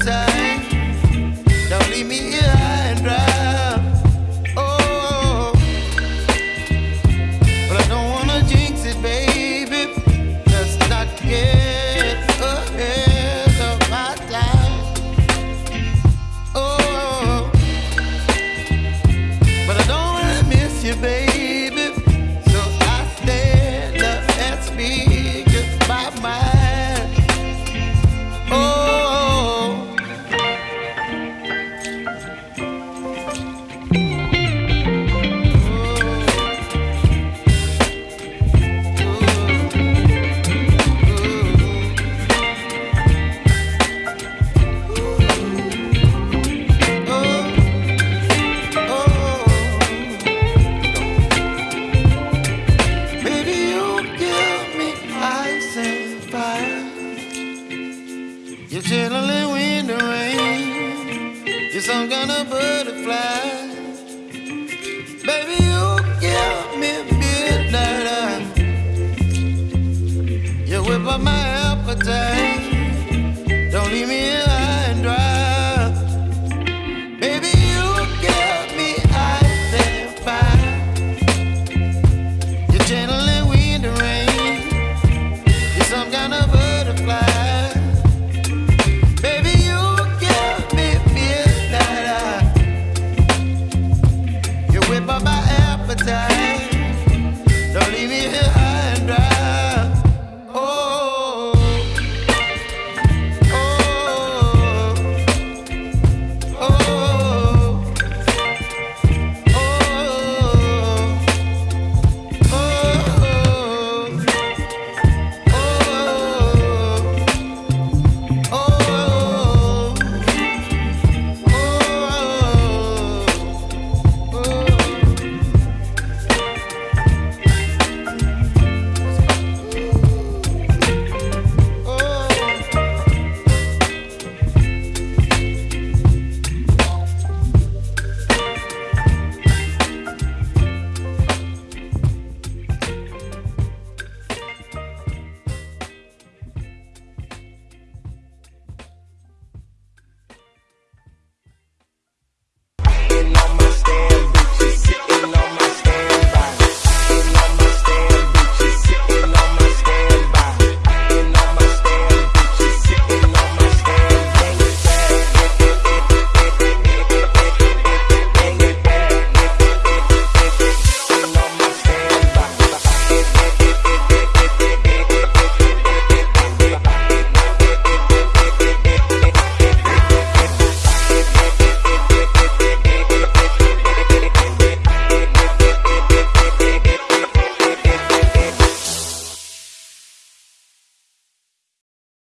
appetite. Some kind of butterfly. appetite.